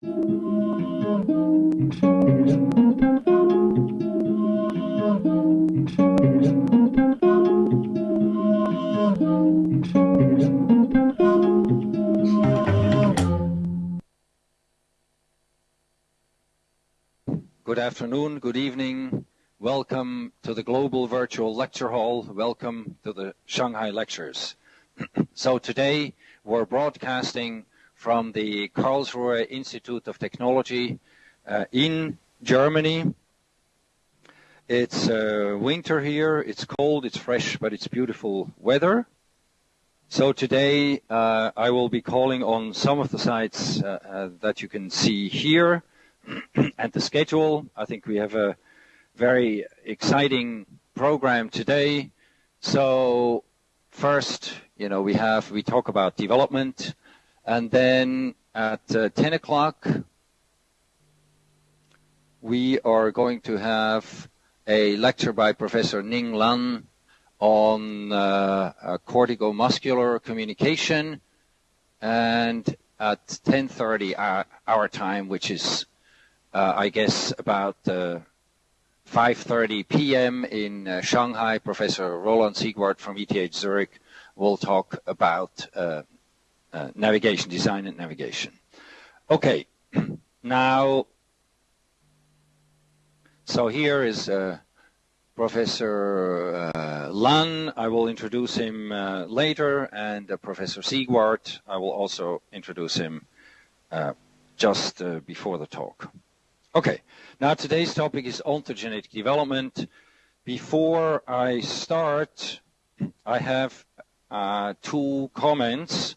Good afternoon, good evening. Welcome to the Global Virtual Lecture Hall. Welcome to the Shanghai Lectures. so today we're broadcasting from the Karlsruhe Institute of Technology uh, in Germany. It's uh, winter here, it's cold, it's fresh, but it's beautiful weather. So today uh, I will be calling on some of the sites uh, uh, that you can see here. and the schedule. I think we have a very exciting program today. So first, you know, we have, we talk about development and then at uh, 10 o'clock, we are going to have a lecture by Professor Ning Lan on uh, uh, corticomuscular communication and at 10.30 our, our time, which is uh, I guess about 5:30 uh, p.m. in uh, Shanghai. Professor Roland Siegwart from ETH Zurich will talk about navigation design and navigation. Okay, now, so here is Professor uh, Lan, I will introduce him uh, later, and uh, Professor Siegwart, I will also introduce him just before the talk. Okay, now today's topic is ontogenetic development. Before I start, I have uh, two comments.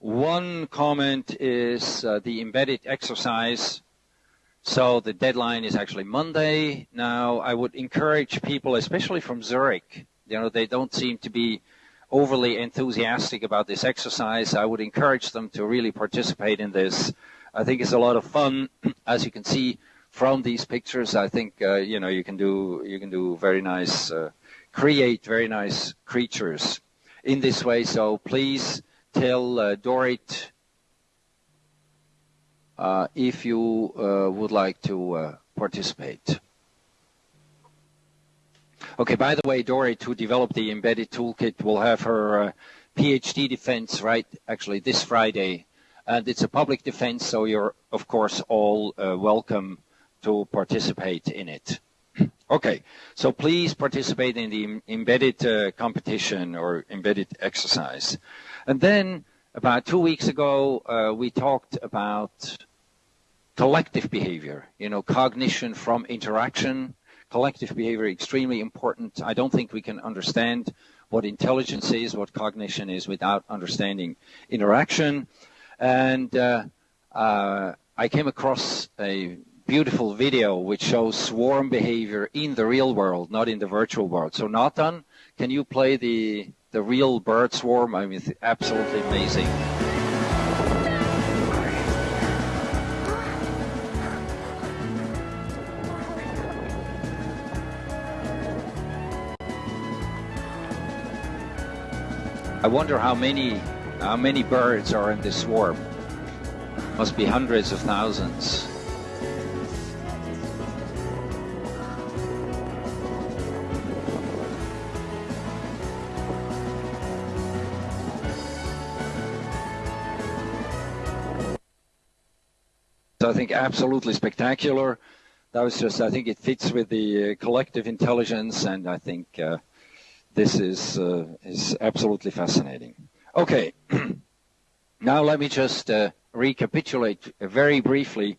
One comment is uh, the embedded exercise. So the deadline is actually Monday. Now I would encourage people, especially from Zurich, you know, they don't seem to be overly enthusiastic about this exercise. I would encourage them to really participate in this. I think it's a lot of fun. As you can see from these pictures, I think uh, you know you can do you can do very nice, uh, create very nice creatures in this way. So please tell uh, Dorit uh, if you uh, would like to participate. Okay, by the way, Dorit, who developed the embedded toolkit, will have her PhD defense right actually this Friday and it's a public defense, so you're, of course, all welcome to participate in it. okay, so please participate in the embedded uh, competition or embedded exercise. And then, about two weeks ago, uh, we talked about collective behavior, you know, cognition from interaction, collective behavior extremely important. I don't think we can understand what intelligence is, what cognition is without understanding interaction. And uh, uh, I came across a beautiful video which shows swarm behavior in the real world, not in the virtual world. So Nathan, can you play the the real bird swarm? I mean, it's absolutely amazing. I wonder how many how many birds are in this swarm? Must be hundreds of thousands. I think absolutely spectacular. That was just, I think it fits with the uh, collective intelligence, and I think uh, this is uh, is absolutely fascinating. Okay, now let me just uh, recapitulate very briefly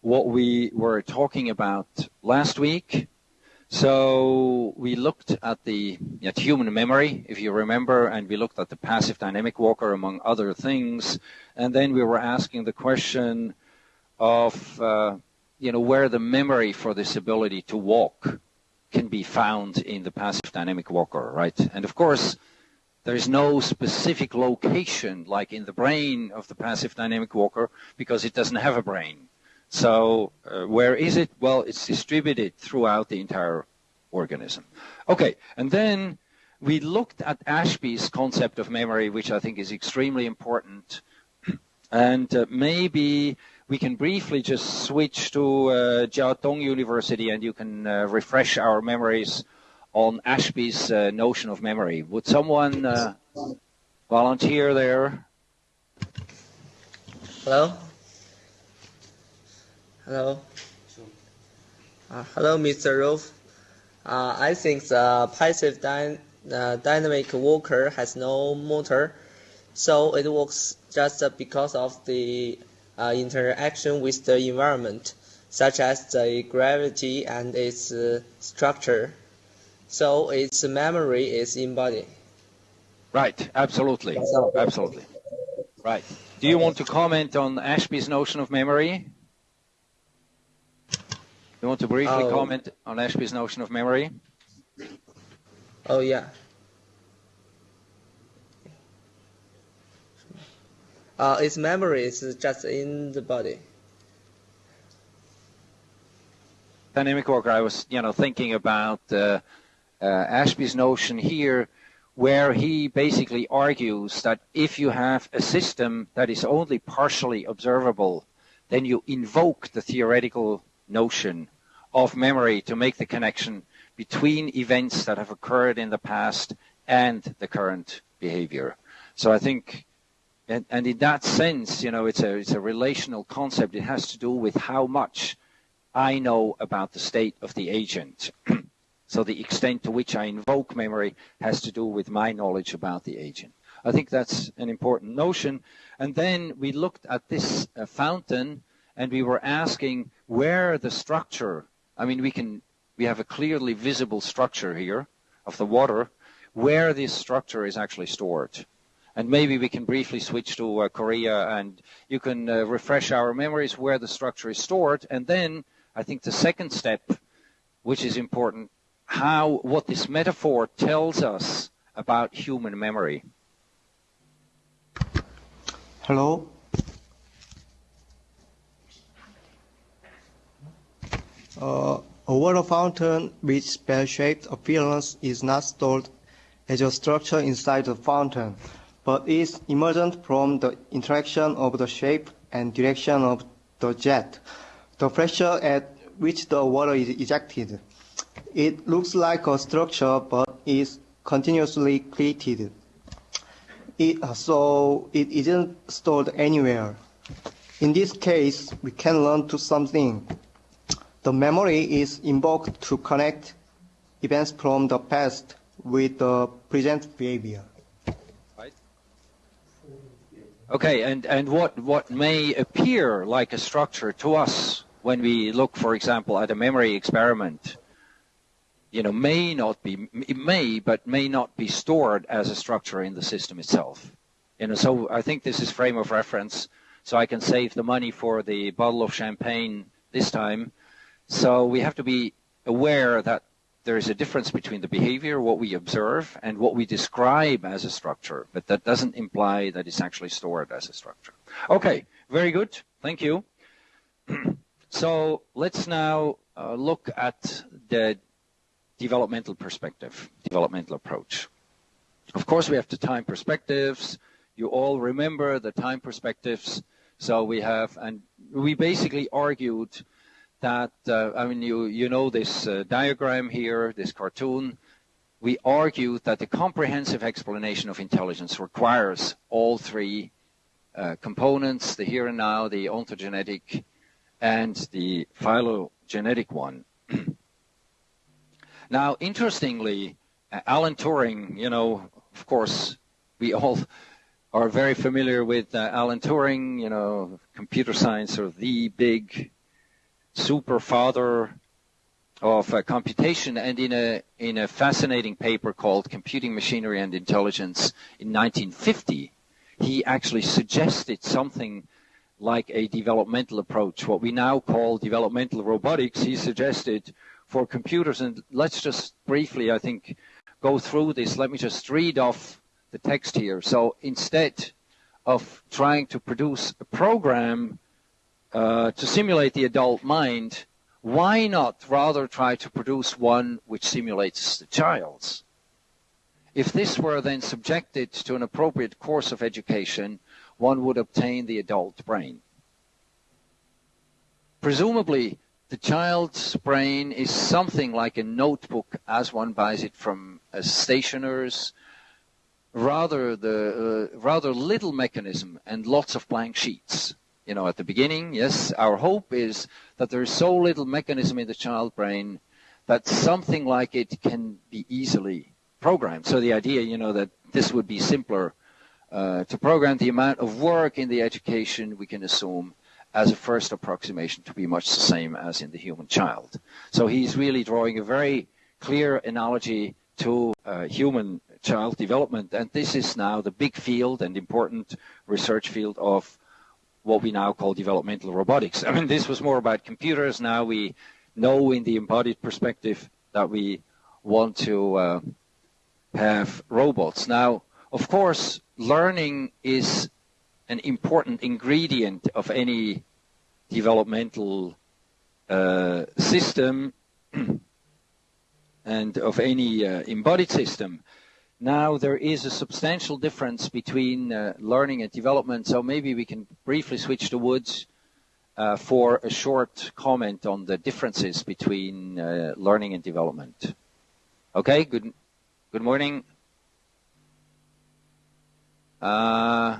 what we were talking about last week. So we looked at the at human memory, if you remember, and we looked at the passive dynamic walker among other things, and then we were asking the question of uh, you know where the memory for this ability to walk can be found in the passive dynamic walker, right? And of course there is no specific location like in the brain of the passive dynamic walker because it doesn't have a brain. So uh, where is it? Well, it's distributed throughout the entire organism. Okay, and then we looked at Ashby's concept of memory, which I think is extremely important. And uh, maybe we can briefly just switch to uh, Jiao Tong University and you can uh, refresh our memories on Ashby's uh, notion of memory. Would someone uh, volunteer there? Hello? Hello? Uh, hello, Mr. Rolf. Uh, I think the passive dy dynamic walker has no motor, so it works just because of the uh, interaction with the environment, such as the gravity and its uh, structure. So its memory is embodied. Right, absolutely, absolutely. Right. Do you want to comment on Ashby's notion of memory? You want to briefly oh. comment on Ashby's notion of memory? Oh, yeah. Uh, its memory is just in the body. Dynamic walker, I was, you know, thinking about uh, uh, Ashby's notion here, where he basically argues that if you have a system that is only partially observable, then you invoke the theoretical notion of memory to make the connection between events that have occurred in the past and the current behavior. So I think, and, and in that sense, you know, it's a, it's a relational concept. It has to do with how much I know about the state of the agent. so the extent to which I invoke memory has to do with my knowledge about the agent. I think that's an important notion. And then we looked at this uh, fountain and we were asking where the structure I mean, we can we have a clearly visible structure here of the water where this structure is actually stored. And maybe we can briefly switch to uh, Korea and you can uh, refresh our memories where the structure is stored. And then I think the second step, which is important, how what this metaphor tells us about human memory. Hello, Uh, a water fountain with bell-shaped appearance is not stored as a structure inside the fountain, but is emergent from the interaction of the shape and direction of the jet, the pressure at which the water is ejected. It looks like a structure, but is continuously created. It, so it isn't stored anywhere. In this case, we can learn to something the memory is invoked to connect events from the past with the present behavior. Okay, and, and what, what may appear like a structure to us when we look, for example, at a memory experiment, you know, may not be, it may, but may not be stored as a structure in the system itself. You know, so I think this is frame of reference, so I can save the money for the bottle of champagne this time, so we have to be aware that there is a difference between the behavior, what we observe, and what we describe as a structure, but that doesn't imply that it's actually stored as a structure. Okay, very good. Thank you. so let's now uh, look at the developmental perspective, developmental approach. Of course, we have the time perspectives. You all remember the time perspectives. So we have, and we basically argued that, uh, I mean, you, you know this uh, diagram here, this cartoon. We argue that the comprehensive explanation of intelligence requires all three uh, components, the here and now, the ontogenetic, and the phylogenetic one. now, interestingly, uh, Alan Turing, you know, of course, we all are very familiar with uh, Alan Turing, you know, computer science, or the big super father of uh, computation and in a in a fascinating paper called Computing Machinery and Intelligence in 1950 he actually suggested something like a developmental approach what we now call developmental robotics. He suggested for computers and let's just briefly I think go through this. Let me just read off the text here. So instead of trying to produce a program uh, to simulate the adult mind, why not rather try to produce one which simulates the child's? If this were then subjected to an appropriate course of education, one would obtain the adult brain. presumably the child's brain is something like a notebook as one buys it from a stationer's rather the uh, rather little mechanism and lots of blank sheets you know at the beginning yes our hope is that there is so little mechanism in the child brain that something like it can be easily programmed so the idea you know that this would be simpler uh, to program the amount of work in the education we can assume as a first approximation to be much the same as in the human child. So he's really drawing a very clear analogy to uh, human child development, and this is now the big field and important research field of what we now call developmental robotics. I mean, this was more about computers. Now we know in the embodied perspective that we want to uh, have robots. Now, of course, learning is an important ingredient of any developmental uh, system and of any uh, embodied system. Now there is a substantial difference between uh, learning and development, so maybe we can briefly switch to Woods uh, for a short comment on the differences between uh, learning and development. Okay, good, good morning. Uh,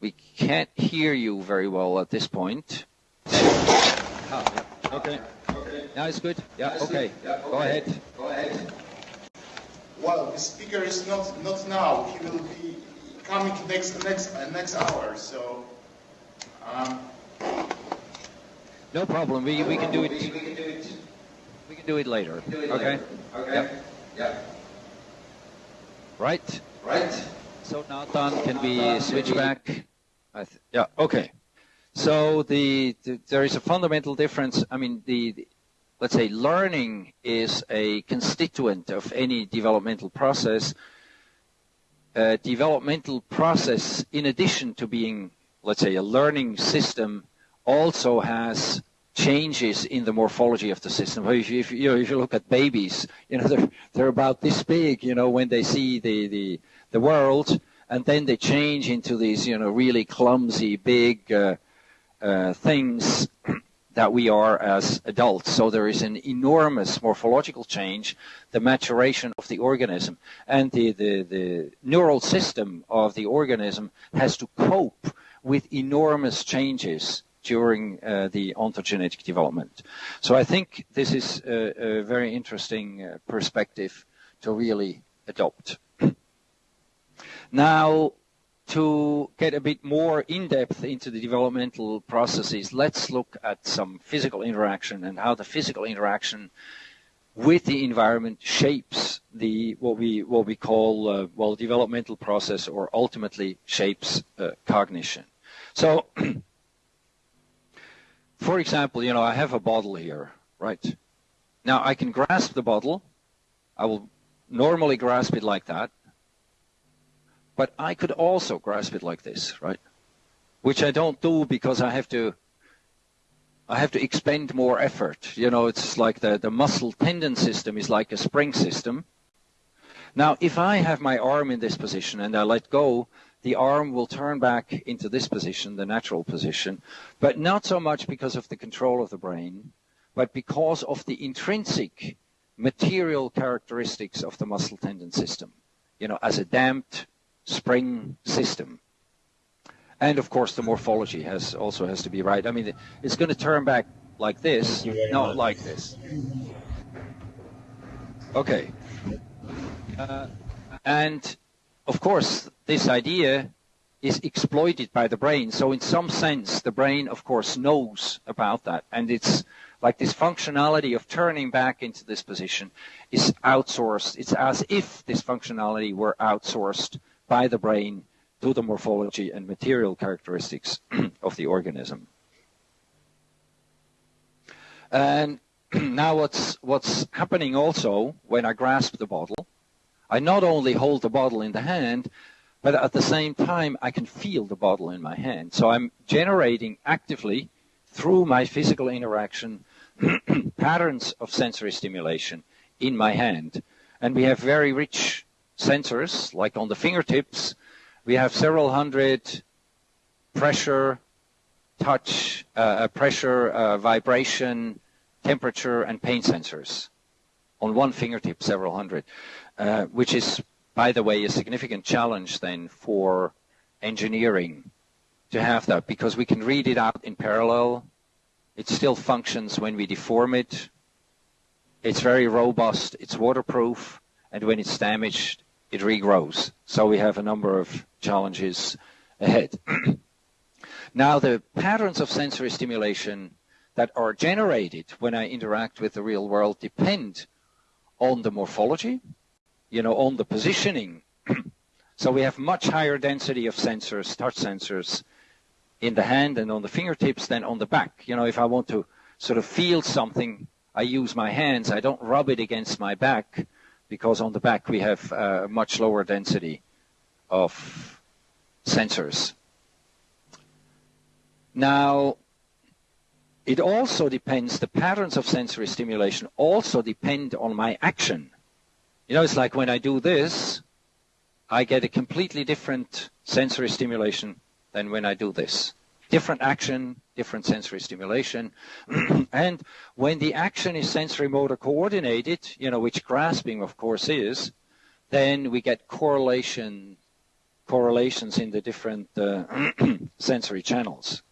we can't hear you very well at this point. Oh, yeah. Okay. okay. Now it's good. Yeah. Okay. Yeah, okay. Go ahead. Go ahead. Well, the speaker is not not now. He will be coming next next uh, next hour. So. Um, no problem. We we can do it. We, we can do it. We can do it later. Do it okay. Later. Okay. Yep. Yep. Right. Right. So Nathan, can we switch back? yeah, okay. So the, the, there is a fundamental difference. I mean, the, the, let's say learning is a constituent of any developmental process. Developmental process, in addition to being, let's say, a learning system, also has changes in the morphology of the system. If you, if, you if you look at babies, you know, they're, they're about this big, you know, when they see the, the, the world, and then they change into these, you know, really clumsy, big uh, uh, things that we are as adults. So there is an enormous morphological change, the maturation of the organism, and the, the, the neural system of the organism has to cope with enormous changes during uh, the ontogenetic development. So I think this is a, a very interesting uh, perspective to really adopt. Now, to get a bit more in depth into the developmental processes, let's look at some physical interaction and how the physical interaction with the environment shapes the what we what we call uh, well developmental process or ultimately shapes uh, cognition. So, for example, you know I have a bottle here, right? Now I can grasp the bottle. I will normally grasp it like that. But I could also grasp it like this, right? Which I don't do because I have to I have to expend more effort. You know, it's like the, the muscle tendon system is like a spring system. Now, if I have my arm in this position and I let go, the arm will turn back into this position, the natural position, but not so much because of the control of the brain, but because of the intrinsic material characteristics of the muscle tendon system. You know, as a damped spring system. And of course, the morphology has also has to be right. I mean, it's going to turn back like this, not like this. Okay. Uh, and of course, this idea is exploited by the brain. So in some sense, the brain, of course, knows about that. And it's like this functionality of turning back into this position is outsourced. It's as if this functionality were outsourced by the brain to the morphology and material characteristics of the organism. And now what's, what's happening also when I grasp the bottle, I not only hold the bottle in the hand, but at the same time I can feel the bottle in my hand. So I'm generating actively through my physical interaction patterns of sensory stimulation in my hand. And we have very rich sensors, like on the fingertips, we have several hundred pressure, touch, uh, pressure, uh, vibration, temperature, and pain sensors on one fingertip, several hundred, uh, which is, by the way, a significant challenge then for engineering to have that because we can read it out in parallel. It still functions when we deform it. It's very robust. It's waterproof. And when it's damaged, it regrows. So we have a number of challenges ahead. now, the patterns of sensory stimulation that are generated when I interact with the real world depend on the morphology, you know, on the positioning. so we have much higher density of sensors, touch sensors, in the hand and on the fingertips than on the back. You know, if I want to sort of feel something, I use my hands. I don't rub it against my back because on the back we have uh, a much lower density of sensors. Now, it also depends, the patterns of sensory stimulation also depend on my action. You know, it's like when I do this, I get a completely different sensory stimulation than when I do this. Different action, different sensory stimulation. and when the action is sensory motor coordinated, you know, which grasping of course is, then we get correlation correlations in the different uh, sensory channels.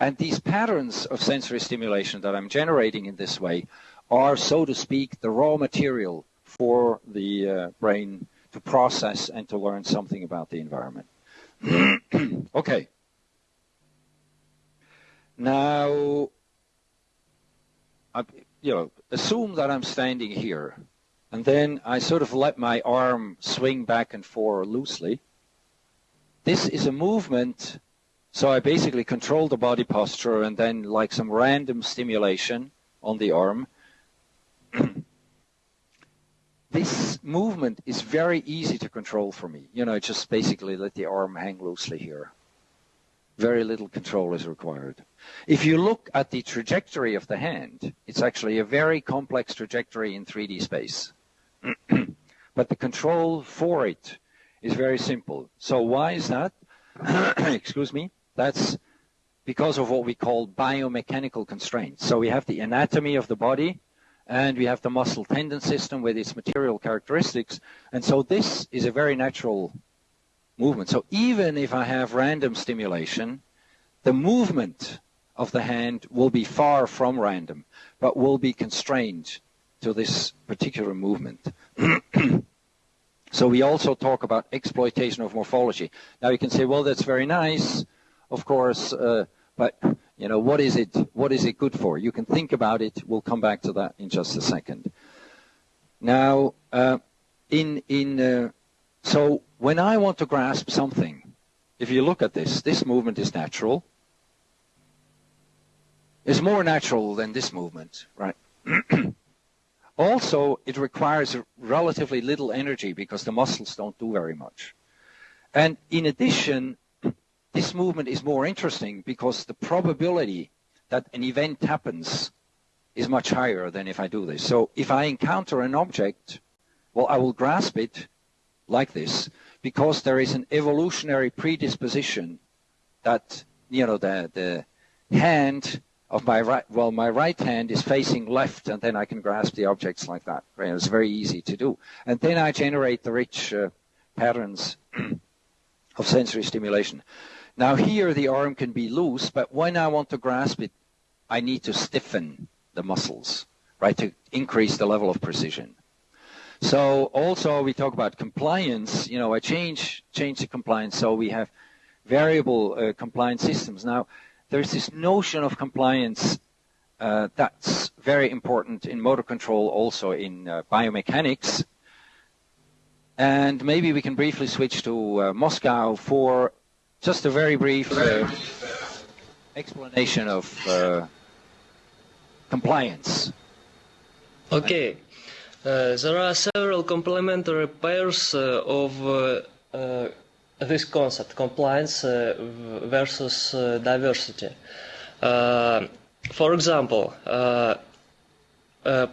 And these patterns of sensory stimulation that I'm generating in this way are, so to speak, the raw material for the uh, brain to process and to learn something about the environment. okay. Now, I, you know, assume that I'm standing here, and then I sort of let my arm swing back and forth loosely. This is a movement, so I basically control the body posture and then like some random stimulation on the arm. this movement is very easy to control for me. You know, just basically let the arm hang loosely here. Very little control is required. If you look at the trajectory of the hand, it's actually a very complex trajectory in 3D space. but the control for it is very simple. So why is that? Excuse me. That's because of what we call biomechanical constraints. So we have the anatomy of the body, and we have the muscle tendon system with its material characteristics. And so this is a very natural movement. So even if I have random stimulation, the movement of the hand will be far from random, but will be constrained to this particular movement. so we also talk about exploitation of morphology. Now you can say, well, that's very nice, of course, uh, but you know, what is it, what is it good for? You can think about it. We'll come back to that in just a second. Now, uh, in, in, uh, so when I want to grasp something, if you look at this, this movement is natural. It's more natural than this movement, right? also, it requires relatively little energy because the muscles don't do very much. And in addition, this movement is more interesting because the probability that an event happens is much higher than if I do this. So if I encounter an object, well, I will grasp it like this because there is an evolutionary predisposition that, you know, the, the hand of my right, well, my right hand is facing left and then I can grasp the objects like that. Right? It's very easy to do. And then I generate the rich uh, patterns of sensory stimulation. Now here the arm can be loose, but when I want to grasp it, I need to stiffen the muscles, right, to increase the level of precision. So also we talk about compliance, you know, I change, change the compliance so we have variable uh, compliance systems. Now there's this notion of compliance uh, that's very important in motor control, also in uh, biomechanics. And maybe we can briefly switch to uh, Moscow for just a very brief uh, explanation of uh, compliance. Okay. Uh, there are several complementary pairs uh, of uh, uh this concept, compliance uh, versus uh, diversity. for example,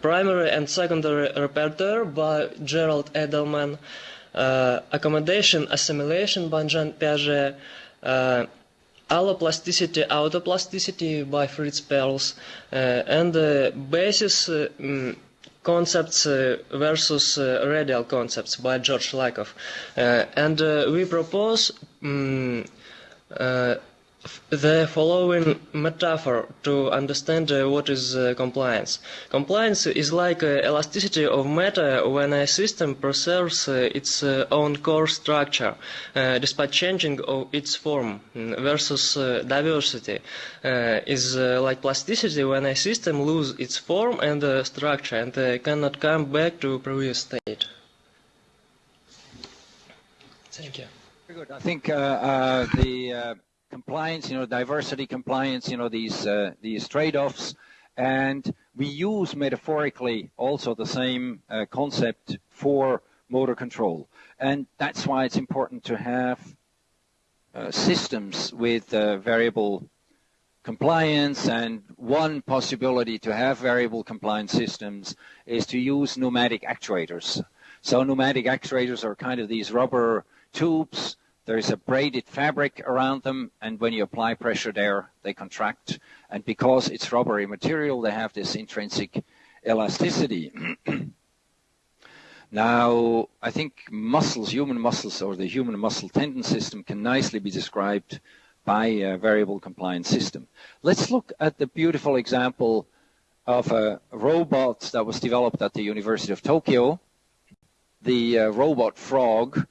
primary and secondary repertoire by Gerald Edelman, accommodation assimilation by Jean Piaget, alloplasticity, autoplasticity by Fritz Perls, and basis um, concepts uh, versus uh, radial concepts by George Lakoff. Uh, and we propose um, the following metaphor to understand uh, what is uh, compliance. Compliance is like uh, elasticity of matter when a system preserves uh, its uh, own core structure uh, despite changing of its form mm, versus diversity is like plasticity when a system loses its form and structure and cannot come back to previous state. Thank you. Very good. I think the compliance, you know, diversity compliance, you know, these uh, these trade-offs, and we use metaphorically also the same uh, concept for motor control, and that's why it's important to have uh, systems with uh, variable compliance. And one possibility to have variable compliance systems is to use pneumatic actuators. So pneumatic actuators are kind of these rubber tubes there is a braided fabric around them, and when you apply pressure there, they contract. And because it's rubbery material, they have this intrinsic elasticity. now, I think muscles, human muscles, or the human muscle tendon system can nicely be described by a variable compliance system. Let's look at the beautiful example of a robot that was developed at the University of Tokyo, the uh, robot frog,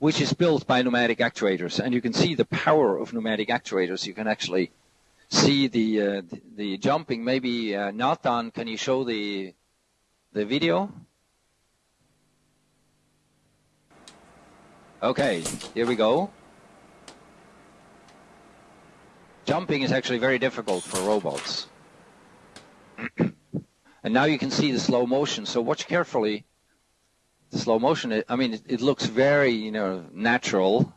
which is built by pneumatic actuators. And you can see the power of pneumatic actuators. You can actually see the uh, the, jumping. Maybe uh, Nathan, can you show the the video? Okay, here we go. Jumping is actually very difficult for robots. and now you can see the slow motion. So watch carefully the slow motion, it, I mean, it, it, looks very, you know, natural.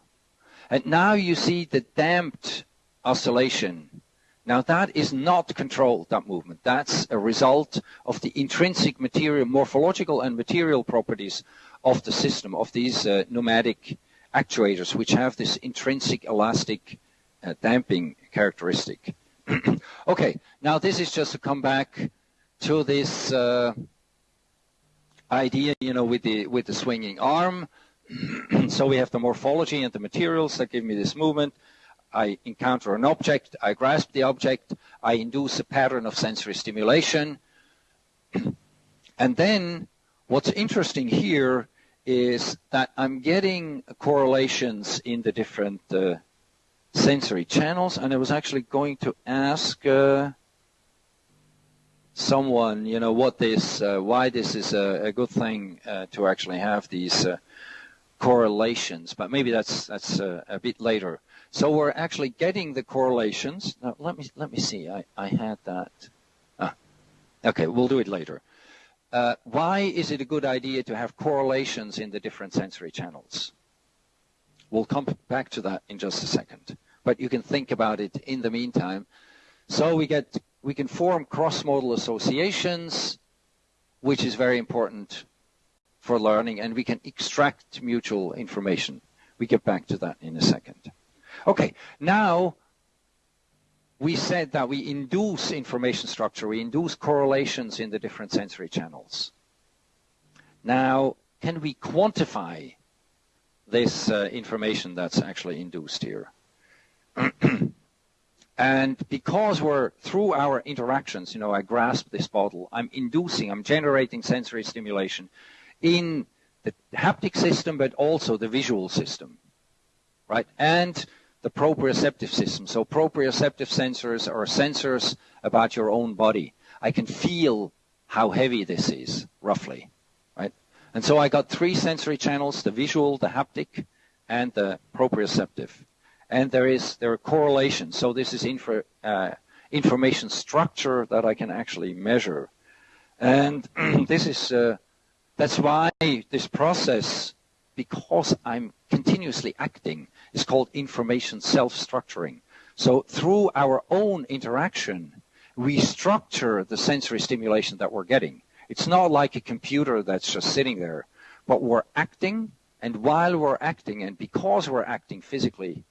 And now you see the damped oscillation. Now that is not controlled, that movement. That's a result of the intrinsic material, morphological and material properties of the system, of these uh, pneumatic actuators, which have this intrinsic elastic uh, damping characteristic. okay, now this is just to come back to this uh, idea, you know, with the with the swinging arm. so we have the morphology and the materials that give me this movement. I encounter an object, I grasp the object, I induce a pattern of sensory stimulation. and then what's interesting here is that I'm getting correlations in the different uh, sensory channels. And I was actually going to ask uh, someone, you know, what this, uh, why this is a, a good thing uh, to actually have these uh, correlations. But maybe that's that's uh, a bit later. So we're actually getting the correlations. Now let me let me see. I I had that. Ah, okay, we'll do it later. Uh, why is it a good idea to have correlations in the different sensory channels? We'll come back to that in just a second. But you can think about it in the meantime. So we get we can form cross-modal associations, which is very important for learning, and we can extract mutual information. We get back to that in a second. Okay, now we said that we induce information structure, we induce correlations in the different sensory channels. Now, can we quantify this uh, information that's actually induced here? And because we're through our interactions, you know, I grasp this bottle, I'm inducing, I'm generating sensory stimulation in the haptic system, but also the visual system, right? And the proprioceptive system. So proprioceptive sensors are sensors about your own body. I can feel how heavy this is, roughly, right? And so I got three sensory channels, the visual, the haptic, and the proprioceptive and there is there are correlations. So this is info, uh, information structure that I can actually measure, and this is uh, that's why this process, because I'm continuously acting, is called information self-structuring. So through our own interaction, we structure the sensory stimulation that we're getting. It's not like a computer that's just sitting there, but we're acting, and while we're acting, and because we're acting physically,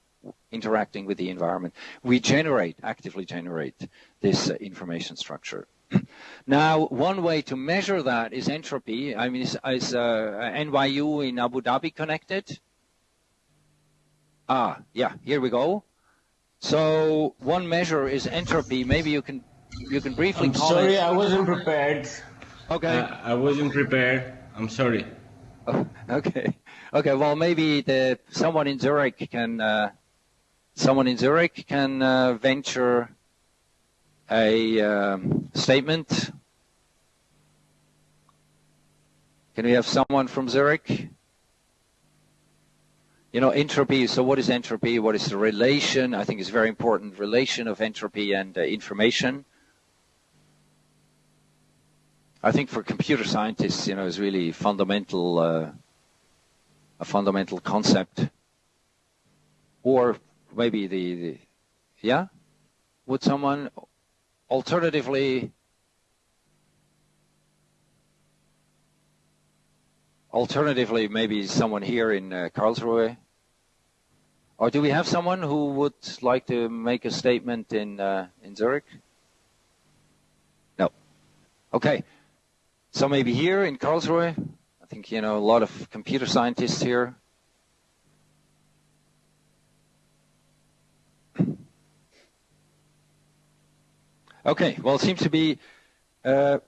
interacting with the environment, we generate, actively generate this uh, information structure. now, one way to measure that is entropy. I mean, is, is uh, NYU in Abu Dhabi connected? Ah, yeah, here we go. So one measure is entropy. Maybe you can you can briefly I'm comment. sorry, I wasn't prepared. Okay. Uh, I wasn't prepared. I'm sorry. Oh, okay. Okay. Well, maybe the someone in Zurich can uh, someone in Zurich can uh, venture a um, statement. Can we have someone from Zurich? You know, entropy. So, what is entropy? What is the relation? I think it's very important relation of entropy and uh, information. I think for computer scientists, you know, is really fundamental, uh, a fundamental concept. Or maybe the, the, yeah? Would someone alternatively, alternatively, maybe someone here in uh, Karlsruhe? Or do we have someone who would like to make a statement in, uh, in Zurich? No. Okay. So maybe here in Karlsruhe, I think, you know, a lot of computer scientists here. Okay, well, it seems to be, uh,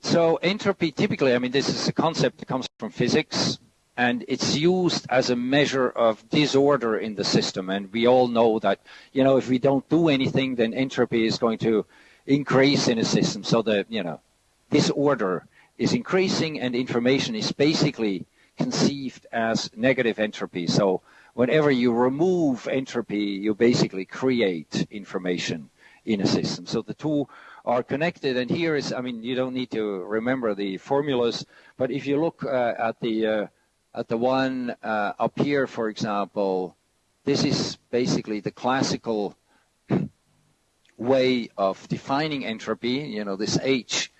so entropy typically, I mean, this is a concept that comes from physics, and it's used as a measure of disorder in the system. And we all know that, you know, if we don't do anything, then entropy is going to increase in a system. So that, you know, disorder is increasing and information is basically conceived as negative entropy. So whenever you remove entropy, you basically create information in a system. So the two are connected. And here is, I mean, you don't need to remember the formulas, but if you look uh, at the uh, at the one uh, up here, for example, this is basically the classical way of defining entropy, you know, this H.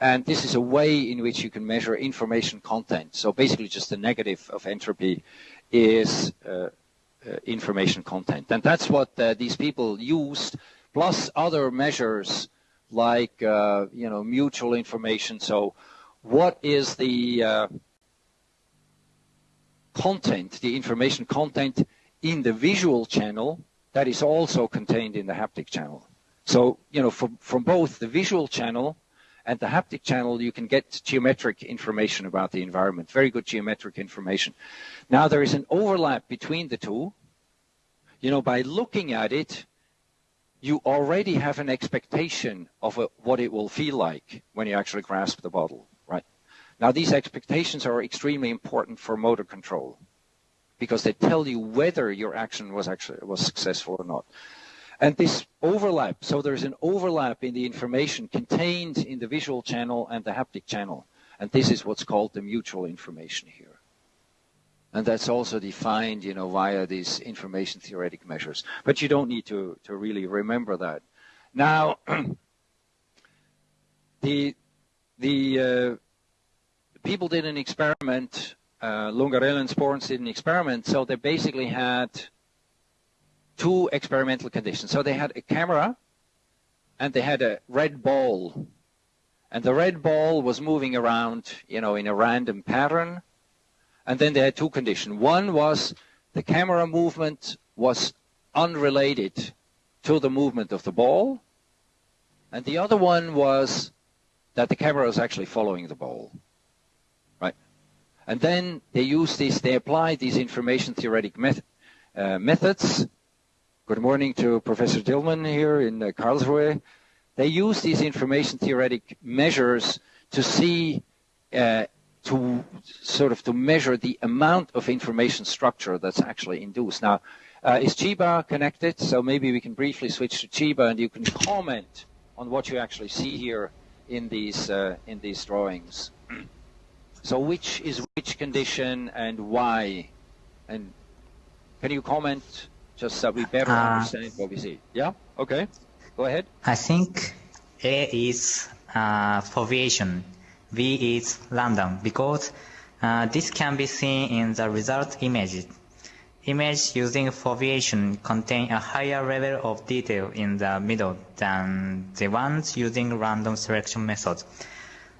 And this is a way in which you can measure information content. So basically just the negative of entropy is uh, uh, information content. And that's what uh, these people used, plus other measures like, uh, you know, mutual information. So what is the uh, content, the information content in the visual channel that is also contained in the haptic channel. So, you know, from, from both the visual channel and the haptic channel, you can get geometric information about the environment, very good geometric information. Now, there is an overlap between the two. You know, by looking at it, you already have an expectation of a, what it will feel like when you actually grasp the bottle, right? Now, these expectations are extremely important for motor control because they tell you whether your action was actually was successful or not. And this overlap, so there's an overlap in the information contained in the visual channel and the haptic channel. And this is what's called the mutual information here. And that's also defined, you know, via these information theoretic measures. But you don't need to, to really remember that. Now, the, the uh, people did an experiment, uh, and Sporns did an experiment, so they basically had two experimental conditions. So they had a camera and they had a red ball. And the red ball was moving around, you know, in a random pattern. And then they had two conditions. One was the camera movement was unrelated to the movement of the ball. And the other one was that the camera was actually following the ball. Right? And then they used this, they applied these information theoretic met, uh, methods Good morning to Professor Dillmann here in uh, Karlsruhe. They use these information theoretic measures to see, uh, to sort of to measure the amount of information structure that's actually induced. Now, uh, is Chiba connected? So maybe we can briefly switch to Chiba and you can comment on what you actually see here in these uh, in these drawings. so which is which condition and why? And can you comment? just so we better Uh, understand what we see. Yeah? Okay. Go ahead. I think A is uh, foveation, V is random, because uh, this can be seen in the result images. Images using foveation contain a higher level of detail in the middle than the ones using random selection methods.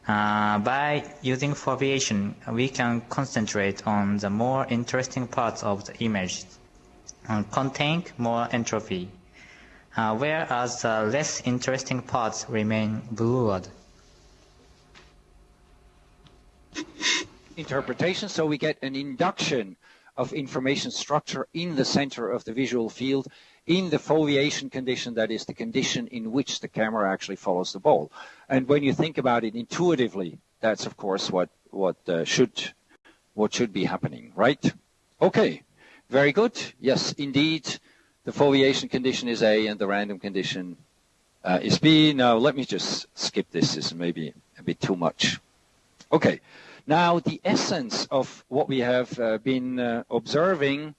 Uh, by using foveation, we can concentrate on the more interesting parts of the image, uh, contain more entropy, uh, whereas the less interesting parts remain blurred. Interpretation, so we get an induction of information structure in the center of the visual field in the foveation condition, that is the condition in which the camera actually follows the ball. And when you think about it intuitively, that's of course what what uh, should what should be happening, right? Okay, very good. Yes, indeed, the foveation condition is A and the random condition uh, is B. Now let me just skip this. This is maybe a bit too much. Okay. Now, the essence of what we have uh, been uh, observing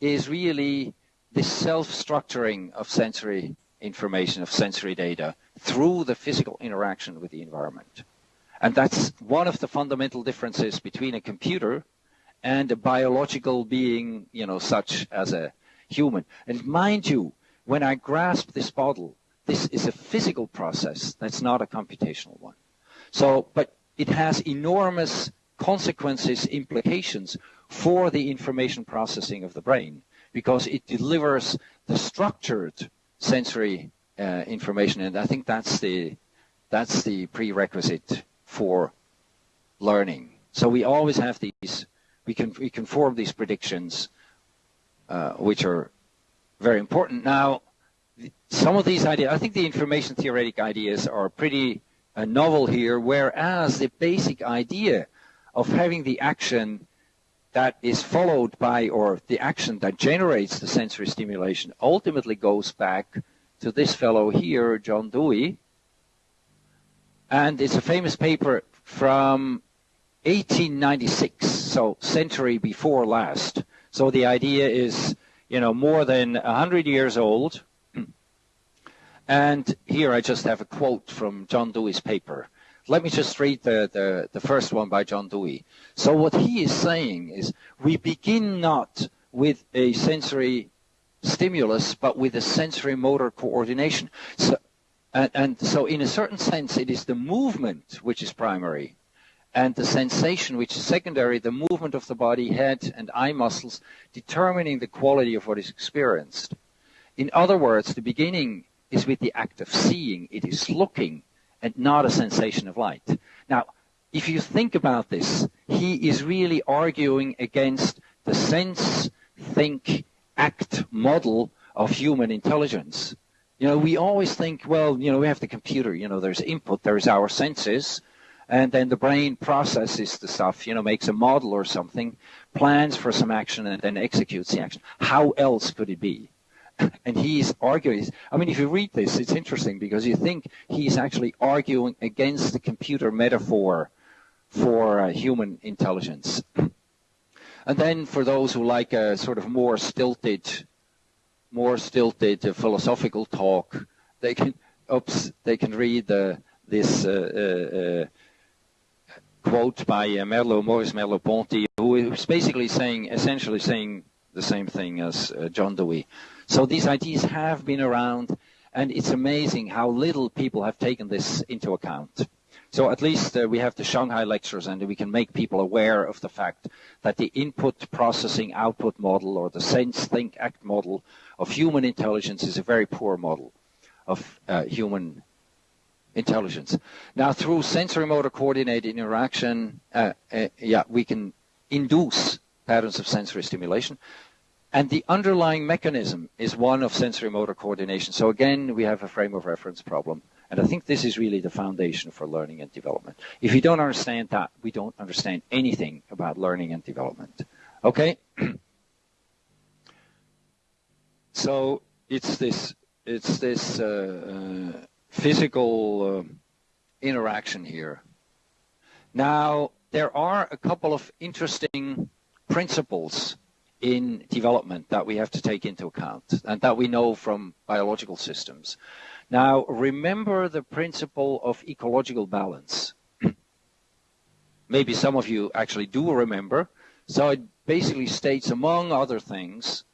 is really the self-structuring of sensory information, of sensory data, through the physical interaction with the environment. And that's one of the fundamental differences between a computer and a biological being, you know, such as a human. And mind you, when I grasp this bottle, this is a physical process. That's not a computational one. So, but it has enormous consequences, implications for the information processing of the brain because it delivers the structured sensory uh, information, and I think that's the that's the prerequisite for learning. So we always have these, we can we can form these predictions, uh, which are very important. Now, some of these ideas, I think the information theoretic ideas are pretty novel here, whereas the basic idea of having the action that is followed by, or the action that generates the sensory stimulation ultimately goes back to this fellow here, John Dewey. And it's a famous paper from 1896, so century before last. So the idea is, you know, more than 100 years old. And here I just have a quote from John Dewey's paper. Let me just read the, the, the first one by John Dewey. So what he is saying is we begin not with a sensory stimulus, but with a sensory motor coordination. So, and, and so in a certain sense, it is the movement which is primary and the sensation which is secondary, the movement of the body, head, and eye muscles determining the quality of what is experienced. In other words, the beginning is with the act of seeing. It is looking and not a sensation of light. Now, if you think about this, he is really arguing against the sense, think, act model of human intelligence. You know, we always think, well, you know, we have the computer, you know, there's input, there's our senses, and then the brain processes the stuff, you know, makes a model or something, plans for some action, and then executes the action. How else could it be? and he's arguing. I mean, if you read this, it's interesting because you think he's actually arguing against the computer metaphor for uh, human intelligence. And then for those who like a sort of more stilted, more stilted uh, philosophical talk, they can, oops, they can read uh, this uh, uh, quote by uh, Merleau, Maurice Merleau-Ponty, who is basically saying, essentially saying the same thing as John Dewey. So these ideas have been around, and it's amazing how little people have taken this into account. So at least uh, we have the Shanghai lectures, and we can make people aware of the fact that the input processing output model or the sense think act model of human intelligence is a very poor model of uh, human intelligence. Now through sensory motor coordinated interaction, uh, uh yeah, we can induce patterns of sensory stimulation. And the underlying mechanism is one of sensory motor coordination. So again, we have a frame of reference problem. And I think this is really the foundation for learning and development. If you don't understand that, we don't understand anything about learning and development. Okay? so it's this, it's this uh, uh, physical uh, interaction here. Now, there are a couple of interesting principles in development that we have to take into account and that we know from biological systems. Now, remember the principle of ecological balance. Maybe some of you actually do remember. So it basically states, among other things,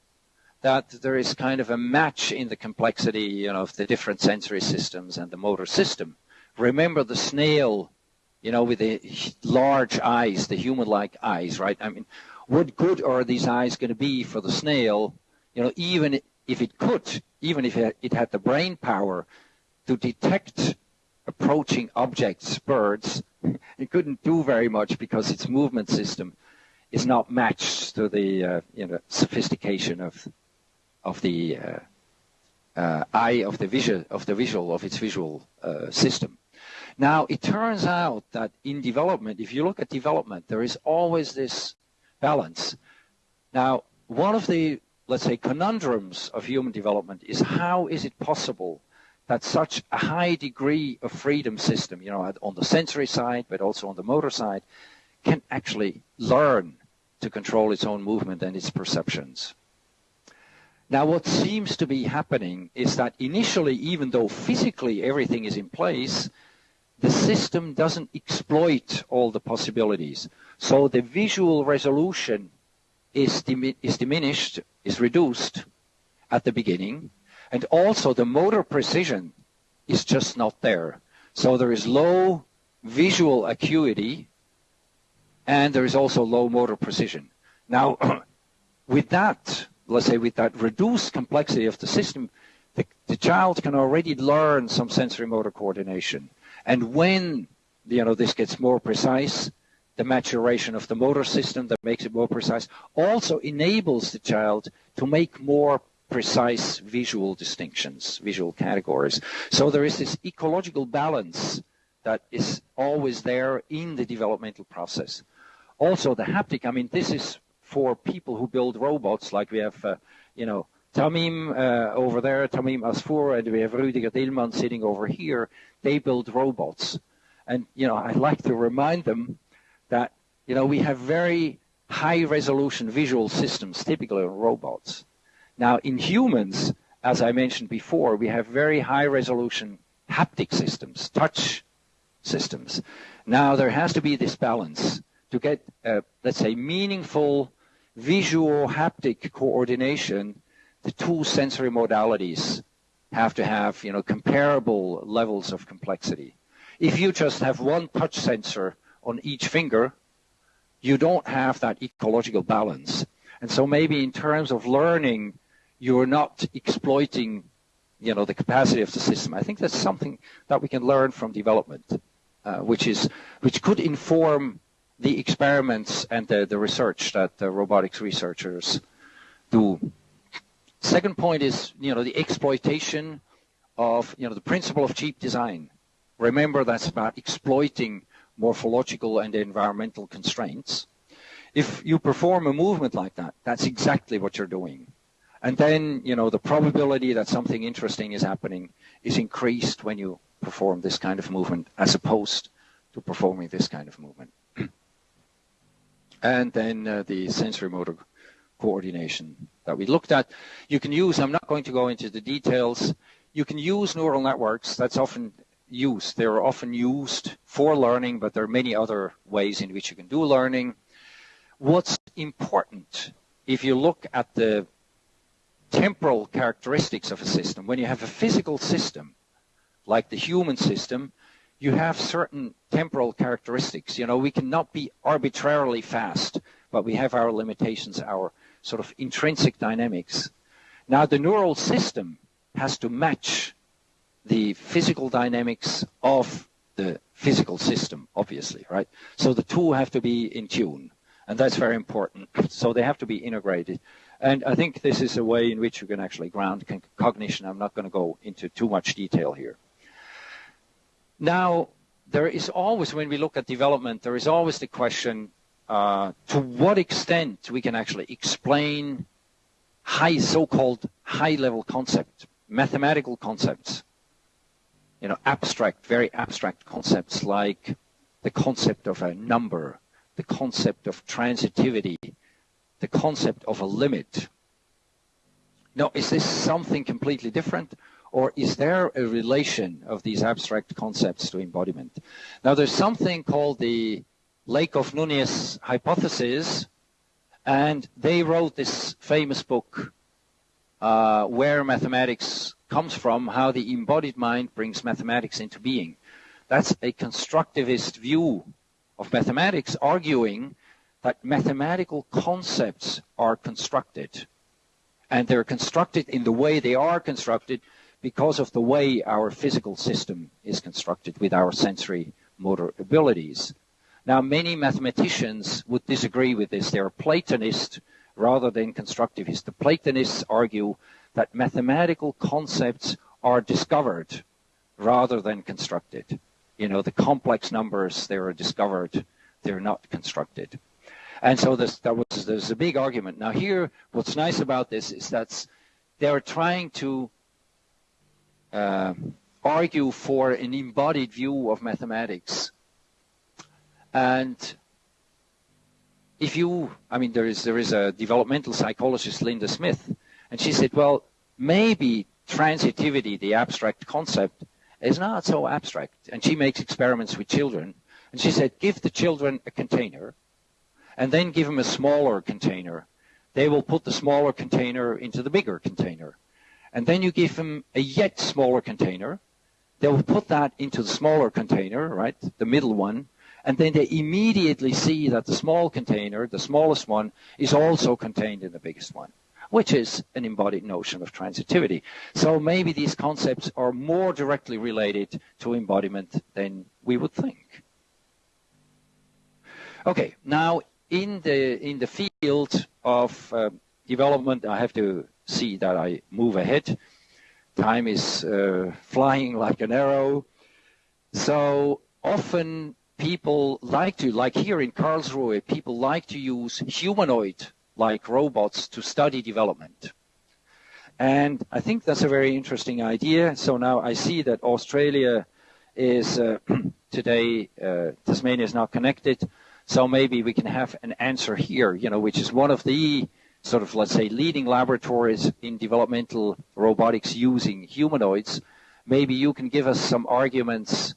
that there is kind of a match in the complexity you know, of the different sensory systems and the motor system. Remember the snail, you know, with the large eyes, the human-like eyes, right? I mean, what good are these eyes going to be for the snail, you know, even if it could, even if it had the brain power to detect approaching objects, birds, it couldn't do very much because its movement system is not matched to the uh, you know sophistication of of the uh, uh, eye of the visual of the visual of its visual uh, system. Now it turns out that in development, if you look at development, there is always this balance. Now one of the let's say conundrums of human development is how is it possible that such a high degree of freedom system, you know, on the sensory side, but also on the motor side, can actually learn to control its own movement and its perceptions. Now, what seems to be happening is that initially, even though physically everything is in place, the system doesn't exploit all the possibilities. So the visual resolution is, is diminished, is reduced at the beginning, and also the motor precision is just not there. So there is low visual acuity and there is also low motor precision. Now, with that, let's say with that reduced complexity of the system, the, the child can already learn some sensory motor coordination. And when you know this gets more precise, the maturation of the motor system that makes it more precise also enables the child to make more precise visual distinctions, visual categories. So there is this ecological balance that is always there in the developmental process. Also the haptic, I mean, this is for people who build robots, like we have, uh, you know, Tamim uh, over there, Tamim Asfour, and we have Rüdiger Dillmann sitting over here. They build robots. And, you know, I like to remind them that, you know, we have very high resolution visual systems, typically on robots. Now, in humans, as I mentioned before, we have very high resolution haptic systems, touch systems. Now, there has to be this balance to get, uh, let's say, meaningful visual haptic coordination. The two sensory modalities have to have, you know, comparable levels of complexity. If you just have one touch sensor on each finger, you don't have that ecological balance. And so maybe in terms of learning, you're not exploiting you know the capacity of the system. I think that's something that we can learn from development, uh, which is which could inform the experiments and the, the research that the robotics researchers do. Second point is you know the exploitation of you know the principle of cheap design. Remember that's about exploiting morphological and environmental constraints. If you perform a movement like that, that's exactly what you're doing. And then, you know, the probability that something interesting is happening is increased when you perform this kind of movement as opposed to performing this kind of movement. and then uh, the sensory motor coordination that we looked at. You can use, I'm not going to go into the details, you can use neural networks. That's often used. They're often used for learning, but there are many other ways in which you can do learning. What's important, if you look at the temporal characteristics of a system. When you have a physical system, like the human system, you have certain temporal characteristics. You know, we cannot be arbitrarily fast, but we have our limitations, our sort of intrinsic dynamics. Now, the neural system has to match the physical dynamics of the physical system, obviously, right? So the two have to be in tune, and that's very important. So they have to be integrated. And I think this is a way in which you can actually ground cognition. I'm not going to go into too much detail here. Now, there is always, when we look at development, there is always the question uh, to what extent we can actually explain high, so-called high-level concepts, mathematical concepts, you know, abstract, very abstract concepts like the concept of a number, the concept of transitivity, the concept of a limit. Now, is this something completely different? Or is there a relation of these abstract concepts to embodiment? Now, there's something called the Lakoff-Nunez hypothesis, And they wrote this famous book, uh, Where Mathematics Comes From, How the Embodied Mind Brings Mathematics into Being. That's a constructivist view of mathematics, arguing that mathematical concepts are constructed. And they're constructed in the way they are constructed because of the way our physical system is constructed with our sensory motor abilities. Now, many mathematicians would disagree with this. They're Platonist rather than constructivist. The Platonists argue that mathematical concepts are discovered rather than constructed. You know, the complex numbers, they are discovered, they're not constructed. And so there was, there's a big argument. Now here, what's nice about this is that they're trying to uh, argue for an embodied view of mathematics and if you, I mean, there is there is a developmental psychologist, Linda Smith, and she said, well, maybe transitivity, the abstract concept, is not so abstract. And she makes experiments with children, and she said, give the children a container, and then give them a smaller container. They will put the smaller container into the bigger container. And then you give them a yet smaller container. They will put that into the smaller container, right, the middle one, and then they immediately see that the small container, the smallest one, is also contained in the biggest one, which is an embodied notion of transitivity. So maybe these concepts are more directly related to embodiment than we would think. Okay, now in the in the field of uh, development, I have to see that I move ahead. Time is uh, flying like an arrow. So often people like to, like here in Karlsruhe, people like to use humanoid-like robots to study development. And I think that's a very interesting idea. So now I see that Australia is uh, today, uh, Tasmania is not connected. So maybe we can have an answer here, you know, which is one of the sort of, let's say, leading laboratories in developmental robotics using humanoids. Maybe you can give us some arguments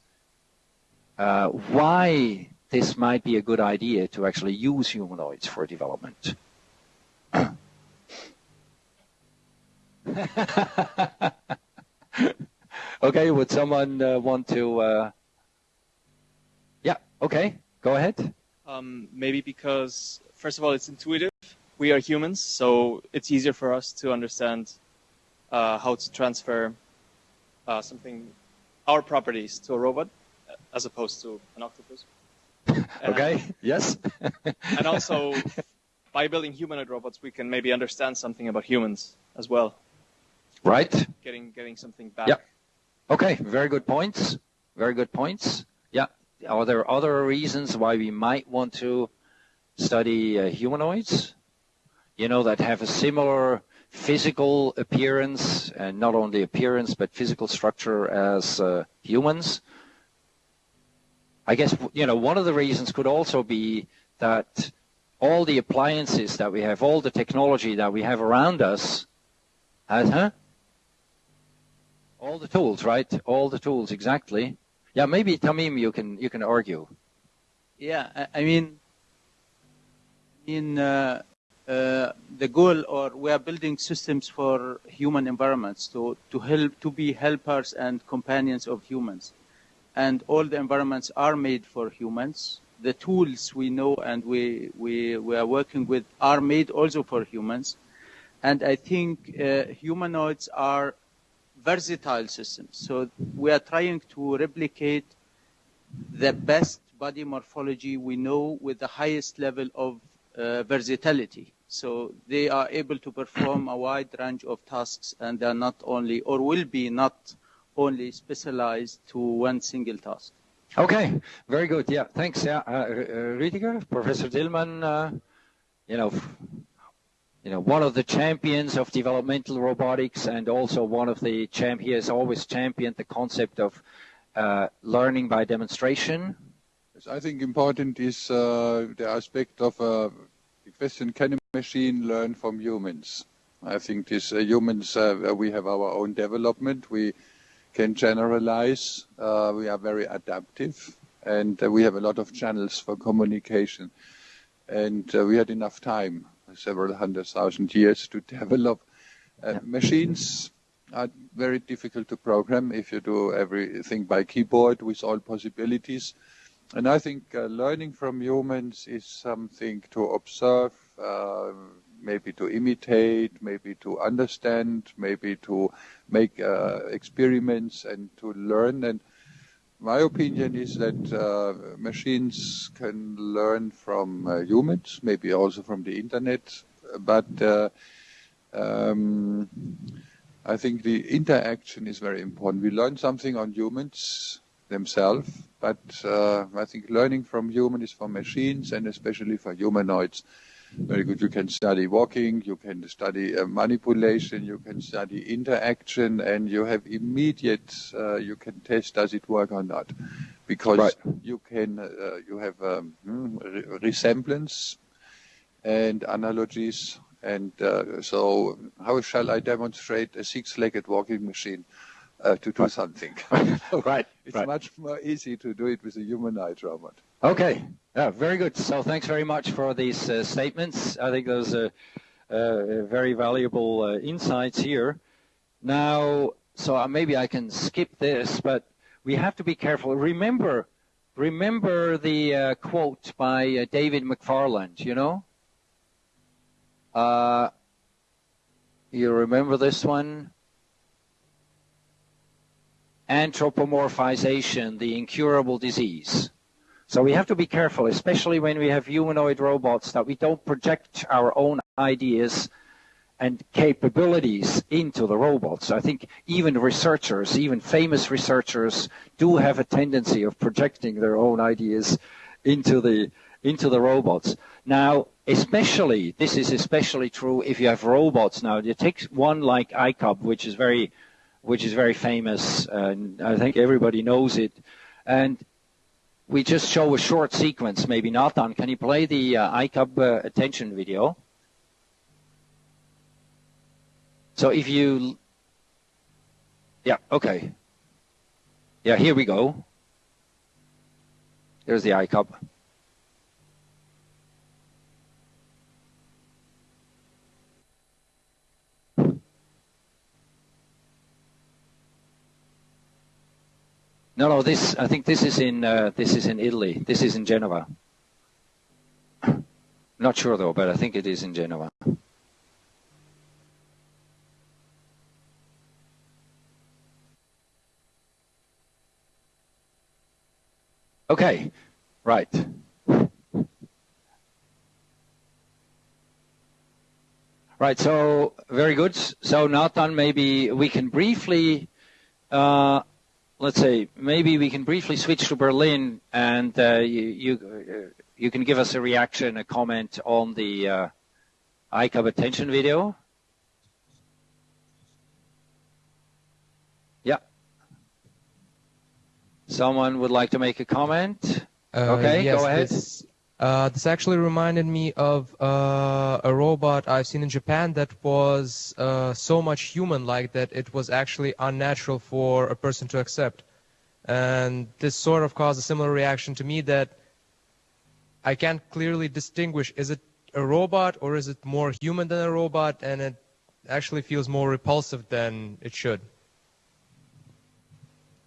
uh, why this might be a good idea to actually use humanoids for development. okay, would someone uh, want to? Uh... Yeah, okay, go ahead. Um, maybe because, first of all, it's intuitive. We are humans, so it's easier for us to understand uh, how to transfer uh, something, our properties, to a robot as opposed to an octopus. okay, yes. and also, by building humanoid robots, we can maybe understand something about humans as well. Right. Getting getting something back. Yeah. Okay, very good points. Very good points. Yeah. Are there other reasons why we might want to study uh, humanoids? You know, that have a similar physical appearance, and not only appearance, but physical structure as uh, humans. I guess, you know, one of the reasons could also be that all the appliances that we have, all the technology that we have around us, has, huh? All the tools, right? All the tools, exactly. Yeah, maybe Tamim, you can you can argue. Yeah, I mean, in uh, uh, the goal, or we are building systems for human environments to to help to be helpers and companions of humans and all the environments are made for humans. The tools we know and we, we, we are working with are made also for humans. And I think uh, humanoids are versatile systems. So we are trying to replicate the best body morphology we know with the highest level of uh, versatility. So they are able to perform a wide range of tasks and they are not only, or will be not only specialized to one single task. Okay, very good. Yeah, thanks. Yeah, uh, Rüdiger, Professor Dillmann, uh, you know, you know, one of the champions of developmental robotics, and also one of the champ. He has always championed the concept of uh, learning by demonstration. I think important is uh, the aspect of uh, the question: Can a machine learn from humans? I think this humans. we have our own development. We can generalize. Uh, we are very adaptive, and uh, we have a lot of channels for communication. And uh, we had enough time several hundred thousand years to develop. Uh, Yeah. Machines are very difficult to program if you do everything by keyboard with all possibilities. And I think uh, learning from humans is something to observe, uh, maybe to imitate, maybe to understand, maybe to make uh, experiments and to learn. And my opinion is that uh, machines can learn from uh, humans, maybe also from the internet, but uh, um, I think the interaction is very important. We learn something on humans themselves, but uh, I think learning from human is for machines and especially for humanoids. Very good. You can study walking, you can study uh, manipulation, you can study interaction, and you have immediate. Uh, you can test does it work or not, because Right. you can. Uh, you have um, hmm, re- resemblance and analogies. And uh, so, how shall I demonstrate a six-legged walking machine uh, to do something? Right, It's right. much more easy to do it with a humanoid robot. Okay. Yeah, very good. So thanks very much for these uh, statements. I think those are uh, very valuable uh, insights here. Now, so uh, maybe I can skip this, but we have to be careful. Remember, remember the uh, quote by uh, David McFarland. You know. You remember this one? Anthropomorphization, the incurable disease. So we have to be careful, especially when we have humanoid robots, that we don't project our own ideas and capabilities into the robots. I think even researchers, even famous researchers, do have a tendency of projecting their own ideas into the into the robots. Now, especially this is especially true if you have robots. Now, you take one like iCub, which is very which is very famous, and I think everybody knows it. And we just show a short sequence, maybe not on. Can you play the uh, iCub uh, attention video? So if you, yeah, okay. Yeah, here we go. There's the iCub. No, no. This I think this is in uh, this is in Italy. This is in Genova. Not sure though, but I think it is in Genova. Okay, right. Right. So very good. So Nathan, maybe we can briefly. Uh, let's say maybe we can briefly switch to Berlin, and uh, you you, uh, you can give us a reaction, a comment on the uh, iCub attention video. Yeah. Someone would like to make a comment. Uh, Okay, yes, go ahead. This, uh, this actually reminded me of uh, a robot I've seen in Japan that was uh, so much human-like that it was actually unnatural for a person to accept. And this sort of caused a similar reaction to me that I can't clearly distinguish is it a robot or is it more human than a robot, and it actually feels more repulsive than it should.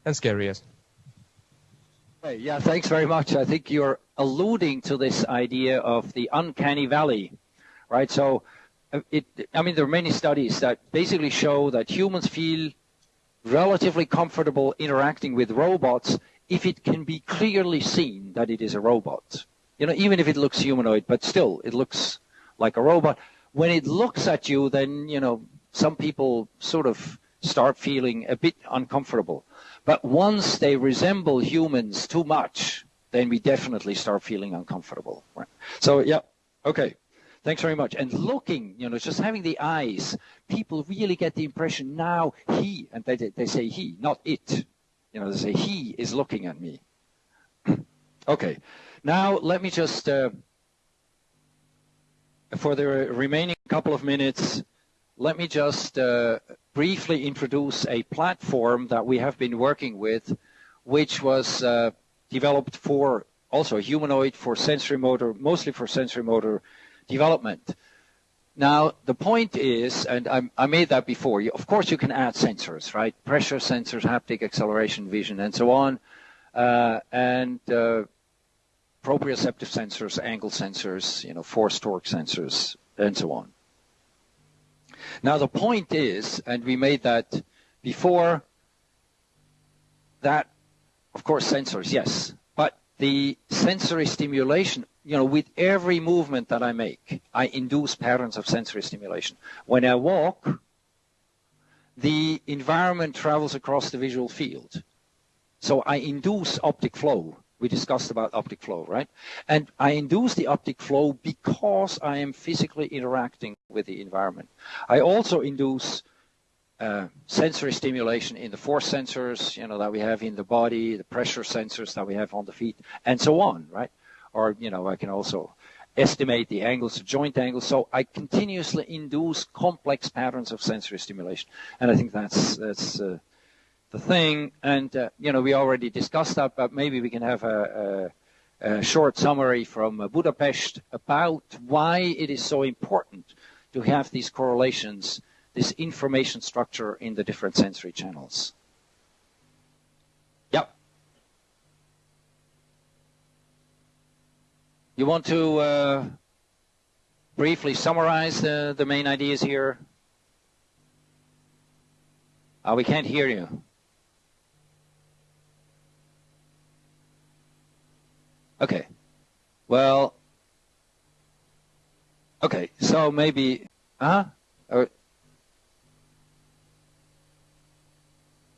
And scary, yes. Hey, yeah, thanks very much. I think you're alluding to this idea of the uncanny valley, right? So, uh, it, I mean, there are many studies that basically show that humans feel relatively comfortable interacting with robots if it can be clearly seen that it is a robot. You know, even if it looks humanoid, but still, it looks like a robot. When it looks at you, then, you know, some people sort of start feeling a bit uncomfortable. But once they resemble humans too much, then we definitely start feeling uncomfortable. Right? So, yeah, okay. Thanks very much. And looking, you know, just having the eyes, people really get the impression now he, and they, they say he, not it. You know, they say he is looking at me. okay. Now, let me just, uh, for the remaining couple of minutes, let me just uh, briefly introduce a platform that we have been working with, which was uh, developed for also humanoid for sensory motor, mostly for sensory motor development. Now, the point is, and I, I made that before, you, of course you can add sensors, right? Pressure sensors, haptic acceleration, vision, and so on. Uh, and uh, proprioceptive sensors, angle sensors, you know, force torque sensors, and so on. Now the point is, and we made that before, that, of course, sensors, yes, but the sensory stimulation, you know, with every movement that I make, I induce patterns of sensory stimulation. When I walk, the environment travels across the visual field. So I induce optic flow. We discussed about optic flow, right? And I induce the optic flow because I am physically interacting with the environment. I also induce uh, sensory stimulation in the force sensors, you know, that we have in the body, the pressure sensors that we have on the feet, and so on, right? Or, you know, I can also estimate the angles, the joint angles. So I continuously induce complex patterns of sensory stimulation. And I think that's, that's, uh, the thing. And, uh, you know, we already discussed that, but maybe we can have a, a, a short summary from uh, Budapest about why it is so important to have these correlations, this information structure in the different sensory channels. Yep. You want to uh, briefly summarize the, the main ideas here? Uh, we can't hear you. Okay. Well, okay, so maybe, huh? Or,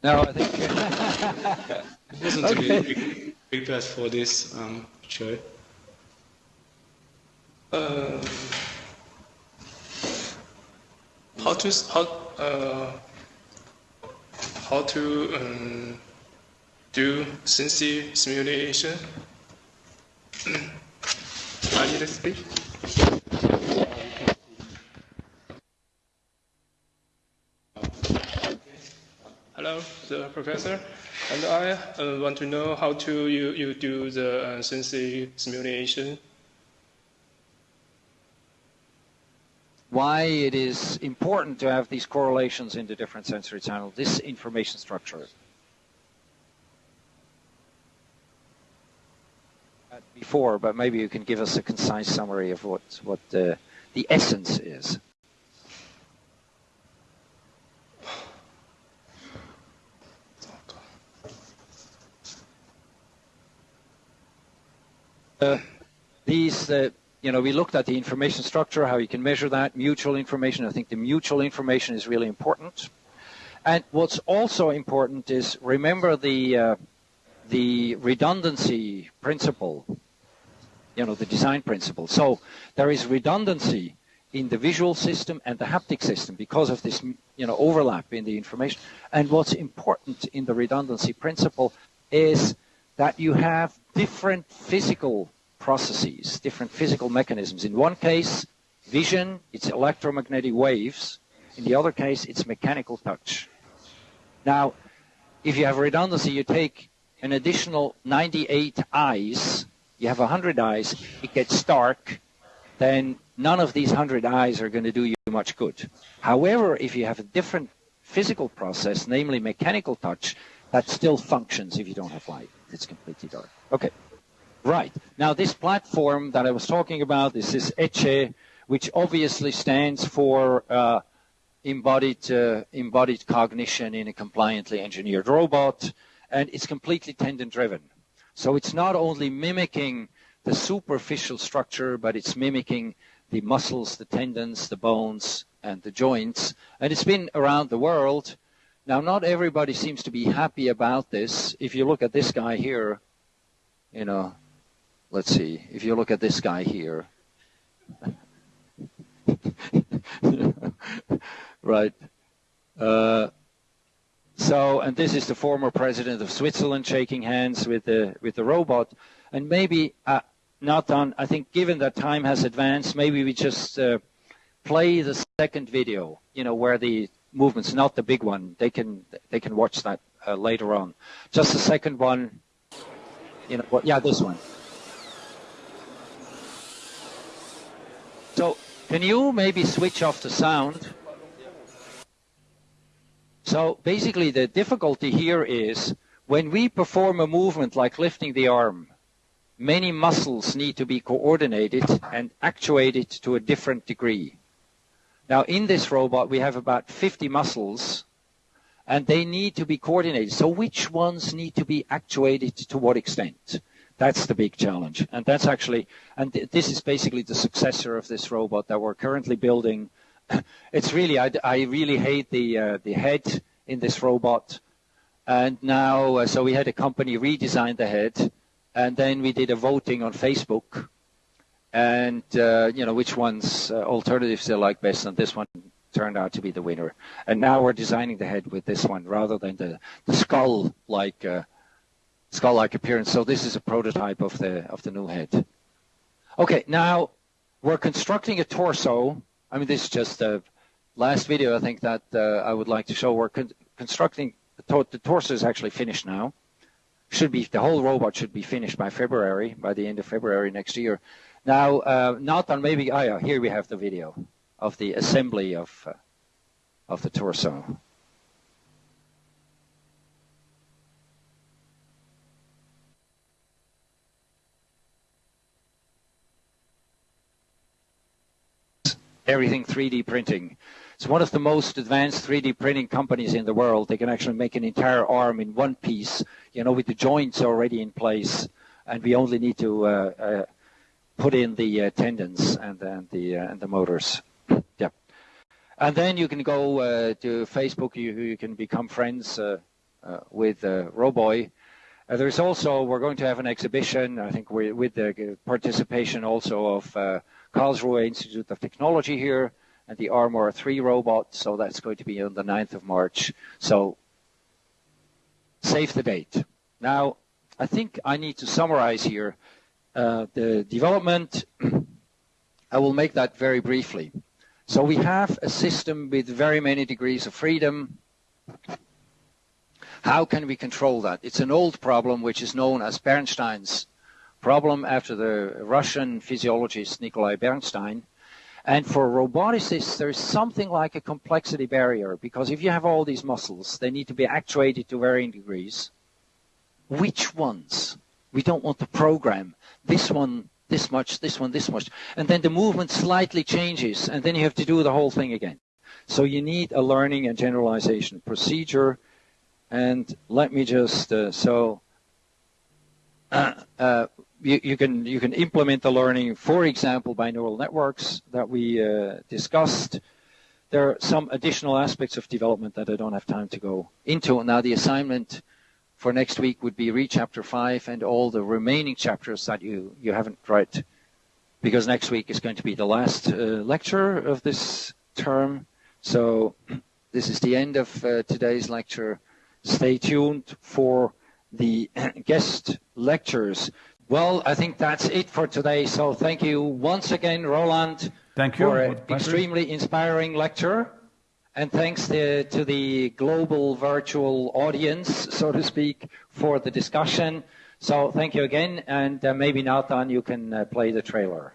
no, I think. I wasn't Okay. really prepared for this, um, actually. Uh, how to how uh, how to um, do sensory simulation? I need to speak. Hello, the professor, and I uh, want to know how to you, you do the uh, sensory simulation. why it is important to have these correlations in the different sensory channels, this information structure. Before, but maybe you can give us a concise summary of what what the the essence is. These, uh, you know, we looked at the information structure, how you can measure that, mutual information. I think the mutual information is really important. And what's also important is remember the uh, the redundancy principle, you know, the design principle. So there is redundancy in the visual system and the haptic system because of this, you know, overlap in the information. And what's important in the redundancy principle is that you have different physical processes, different physical mechanisms. In one case, vision, it's electromagnetic waves. In the other case, it's mechanical touch. Now, if you have redundancy, you take an additional 98 eyes, you have 100 eyes, it gets dark, then none of these 100 eyes are going to do you much good. However, if you have a different physical process, namely mechanical touch, that still functions if you don't have light. It's completely dark. Okay. Right. Now this platform that I was talking about, this is ECCE, which obviously stands for uh, embodied, uh, embodied cognition in a compliantly engineered robot, and it's completely tendon driven. So it's not only mimicking the superficial structure, but it's mimicking the muscles, the tendons, the bones, and the joints. And it's been around the world. Now, not everybody seems to be happy about this. If you look at this guy here, you know, let's see, if you look at this guy here, right? Uh, so, and this is the former president of Switzerland shaking hands with the with the robot, and maybe uh, not on. I think given that time has advanced, maybe we just uh, play the second video. You know, where the movements, not the big one. They can they can watch that uh, later on. Just the second one. You know, what? Yeah, this one. So Can you maybe switch off the sound? So basically the difficulty here is when we perform a movement like lifting the arm, many muscles need to be coordinated and actuated to a different degree. Now in this robot we have about 50 muscles and they need to be coordinated. So which ones need to be actuated to what extent? That's the big challenge. And that's actually, and th- this is basically the successor of this robot that we're currently building. it's really, I, I really hate the, uh, the head in this robot. And now, uh, so we had a company redesign the head and then we did a voting on Facebook and, uh, you know, which ones, uh, alternatives they like best. And this one turned out to be the winner. And now we're designing the head with this one rather than the, the skull like uh, skull like appearance. So this is a prototype of the of the new head. Okay, now we're constructing a torso. I mean, this is just the last video I think that uh, I would like to show. We're con- constructing the, the torso is actually finished now. Should be the whole robot should be finished by February, by the end of February next year. Now, uh, not on maybe. Oh yeah, here we have the video of the assembly of, uh, of the torso. Everything 3D printing. It's one of the most advanced 3D printing companies in the world. They can actually make an entire arm in one piece, you know, with the joints already in place, and we only need to uh, uh, put in the uh, tendons and, and the and the motors. Yeah. And then you can go uh, to Facebook. You, you can become friends uh, uh, with Roboy. there's also, we're going to have an exhibition, I think we, with the participation also of Karlsruhe Institute of Technology here and the ARMAR 3 robot. So that's going to be on the 9th of March. So save the date. Now, I think I need to summarize here uh, Uh, the development. I will make that very briefly. So we have a system with very many degrees of freedom. How can we control that? It's an old problem which is known as Bernstein's problem after the Russian physiologist Nikolai Bernstein. And for roboticists, there's something like a complexity barrier because if you have all these muscles, they need to be actuated to varying degrees. Which ones? We don't want to program this one this much, this one, this much. And then the movement slightly changes, and then you have to do the whole thing again. So you need a learning and generalization procedure. And let me just, uh, so uh, uh, you, you, can, you can implement the learning, for example, by neural networks that we uh, discussed. There are some additional aspects of development that I don't have time to go into. Now the assignment for next week would be read chapter 5 and all the remaining chapters that you, you haven't read. Because next week is going to be the last uh, lecture of this term. So this is the end of uh, today's lecture. Stay tuned for the guest lectures. Well, I think that's it for today. So thank you once again, Roland, thank you. for an extremely inspiring lecture. And thanks to, to, the global virtual audience, so to speak, for the discussion. So thank you again, and uh, maybe Nathan, you can uh, play the trailer.